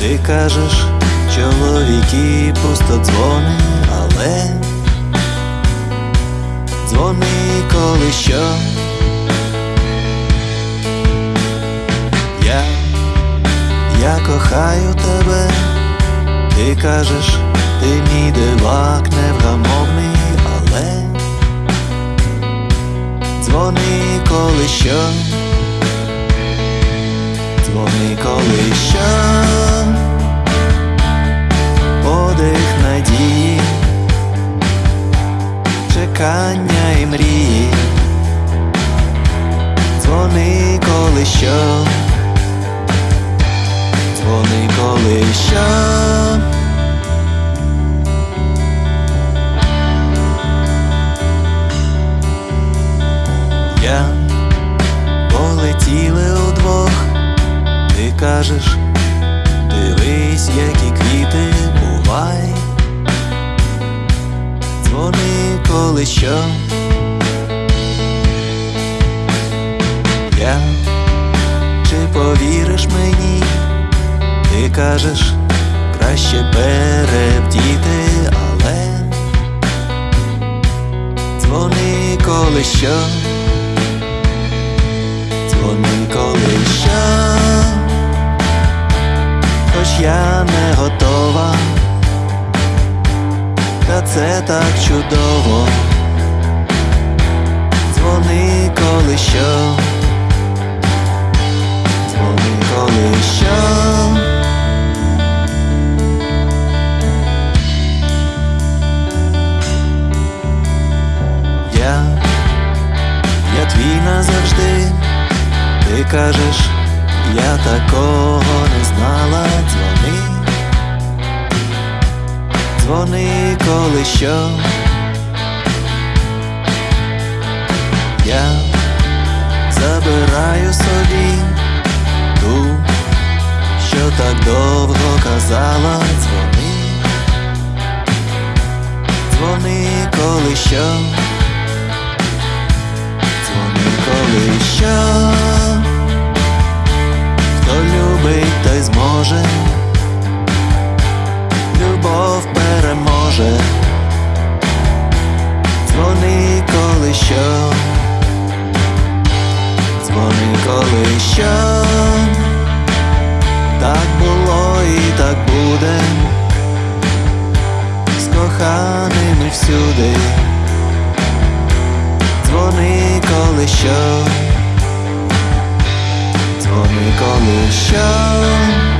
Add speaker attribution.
Speaker 1: Ти кажеш, чоловіки просто дзвони, але дзвони коли що. Я, я кохаю тебе, ти кажеш, ти мій дивак невгамовний, але дзвони коли що. Коли що, дзвони коли що. Я полетіли удвох, ти кажеш, дивись, які квіти бувай, дзвони коли що. Чи повіриш мені, ти кажеш, краще перебдіти, але дзвони коли що. Дзвони коли що, хоч я не готова, та це так чудово. Ти кажеш, я такого не знала, дзвони, дзвони коли що. Я забираю собі ту, що так довго казала, дзвони, дзвони коли що. Дзвони коли що. Коли що, дзвони коли що, так було і так буде, з коханими всюди, дзвони коли що. Дзвони коли що